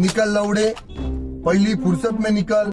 निकल लौड़े पहली फुर्सत में निकल।